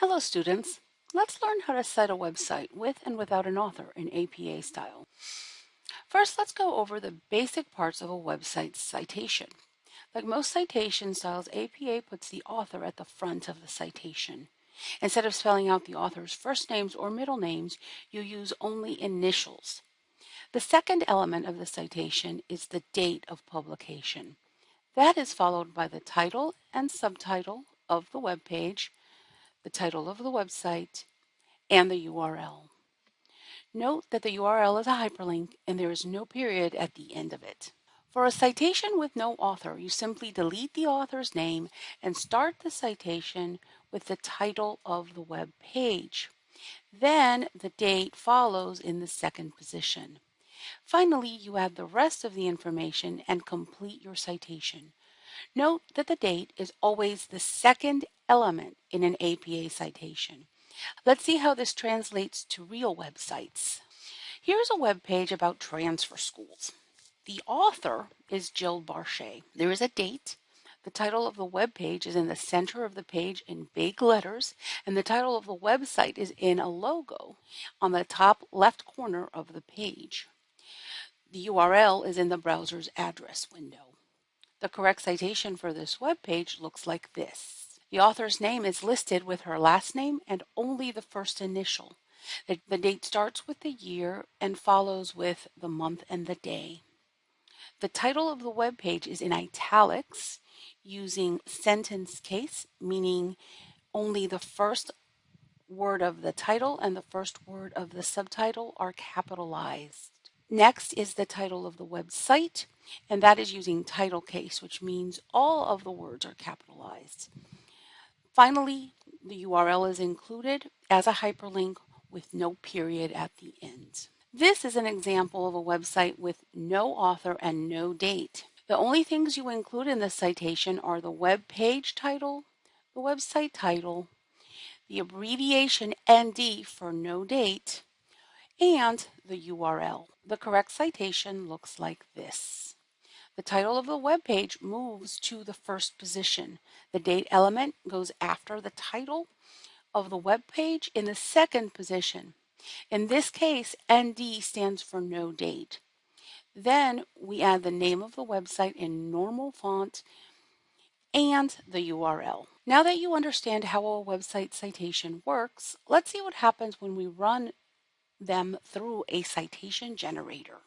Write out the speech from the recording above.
Hello students. Let's learn how to cite a website with and without an author in APA style. First, let's go over the basic parts of a website citation. Like most citation styles, APA puts the author at the front of the citation. Instead of spelling out the author's first names or middle names, you use only initials. The second element of the citation is the date of publication. That is followed by the title and subtitle of the web page, the title of the website, and the URL. Note that the URL is a hyperlink and there is no period at the end of it. For a citation with no author, you simply delete the author's name and start the citation with the title of the web page. Then the date follows in the second position. Finally, you add the rest of the information and complete your citation. Note that the date is always the second element in an APA citation. Let's see how this translates to real websites. Here's a web page about transfer schools. The author is Jill Barchet. There is a date. The title of the web page is in the center of the page in big letters, and the title of the website is in a logo on the top left corner of the page. The URL is in the browser's address window. The correct citation for this web page looks like this. The author's name is listed with her last name and only the first initial. The, the date starts with the year and follows with the month and the day. The title of the web page is in italics using sentence case, meaning only the first word of the title and the first word of the subtitle are capitalized. Next is the title of the website, and that is using title case, which means all of the words are capitalized. Finally, the URL is included as a hyperlink with no period at the end. This is an example of a website with no author and no date. The only things you include in the citation are the web page title, the website title, the abbreviation ND for no date, and the URL. The correct citation looks like this. The title of the web page moves to the first position. The date element goes after the title of the web page in the second position. In this case, ND stands for no date. Then we add the name of the website in normal font and the URL. Now that you understand how a website citation works, let's see what happens when we run them through a citation generator.